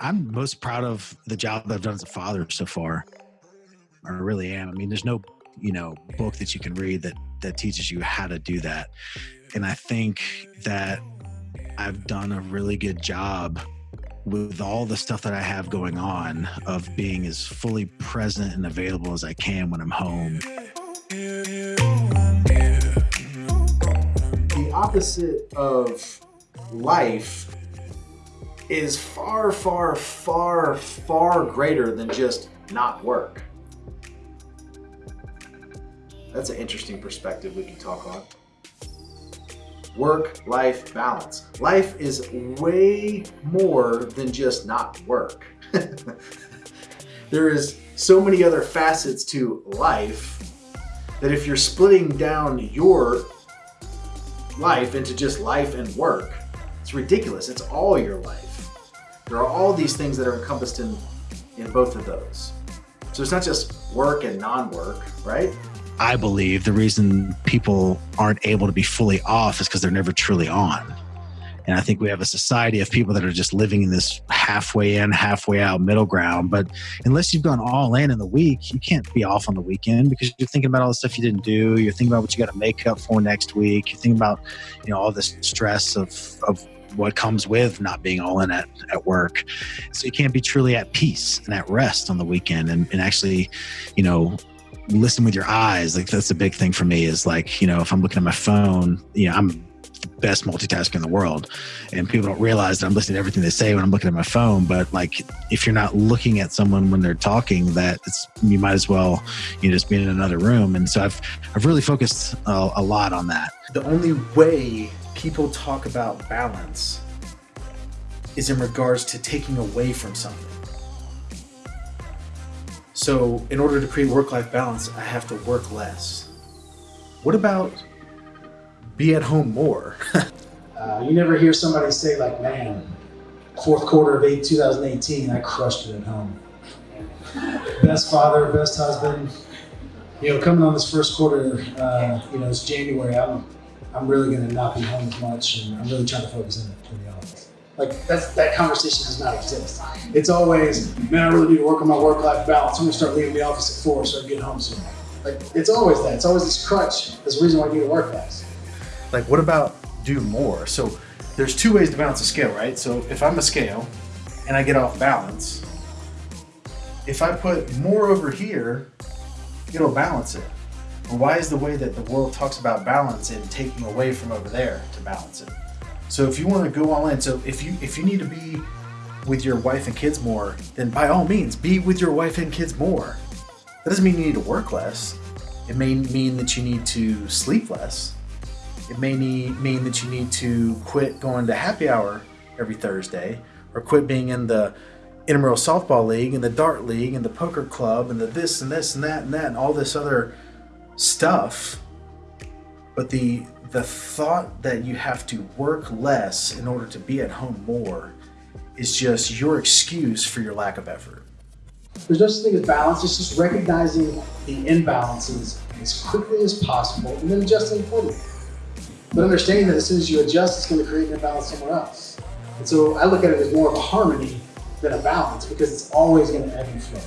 I'm most proud of the job that I've done as a father so far. I really am. I mean, there's no, you know, book that you can read that that teaches you how to do that. And I think that I've done a really good job with all the stuff that I have going on of being as fully present and available as I can when I'm home. The opposite of life is far, far, far, far greater than just not work. That's an interesting perspective we can talk on. Work-life balance. Life is way more than just not work. there is so many other facets to life that if you're splitting down your life into just life and work, it's ridiculous. It's all your life. There are all these things that are encompassed in, in both of those. So it's not just work and non-work, right? I believe the reason people aren't able to be fully off is because they're never truly on. And I think we have a society of people that are just living in this halfway in, halfway out middle ground. But unless you've gone all in in the week, you can't be off on the weekend because you're thinking about all the stuff you didn't do. You're thinking about what you got to make up for next week. You're thinking about, you know, all this stress of, of what comes with not being all in at, at work. So you can't be truly at peace and at rest on the weekend and, and actually, you know, listen with your eyes. Like that's a big thing for me is like, you know, if I'm looking at my phone, you know, I'm best multitasker in the world. And people don't realize that I'm listening to everything they say when I'm looking at my phone. But like, if you're not looking at someone when they're talking, that it's, you might as well, you know, just be in another room. And so I've, I've really focused a, a lot on that. The only way people talk about balance is in regards to taking away from something. So in order to create work-life balance, I have to work less. What about be at home more? uh, you never hear somebody say like, man, fourth quarter of 8, 2018, I crushed it at home. best father, best husband. You know, coming on this first quarter, uh, you know, it's January, I'm I'm really going to not be home as much, and I'm really trying to focus in, in the office. Like that's that conversation does not exist. It's always, man, I really need to work on my work-life balance. I'm going to start leaving the office at four, so I can get home soon. Like it's always that. It's always this crutch. This reason why I need to work less. Like what about do more? So there's two ways to balance a scale, right? So if I'm a scale and I get off balance, if I put more over here, it'll balance it. why is the way that the world talks about balance and taking away from over there to balance it? So if you want to go all in, so if you if you need to be with your wife and kids more, then by all means, be with your wife and kids more. That doesn't mean you need to work less. It may mean that you need to sleep less. It may need, mean that you need to quit going to happy hour every Thursday or quit being in the intramural softball league and the dart league and the poker club and the this and this and that and that and all this other stuff. But the the thought that you have to work less in order to be at home more is just your excuse for your lack of effort. There's no such thing as balance, it's just recognizing the imbalances as quickly as possible and then adjusting accordingly. But understanding that as soon as you adjust, it's going to create an imbalance somewhere else. And so I look at it as more of a harmony than a balance because it's always going to ebb and flow.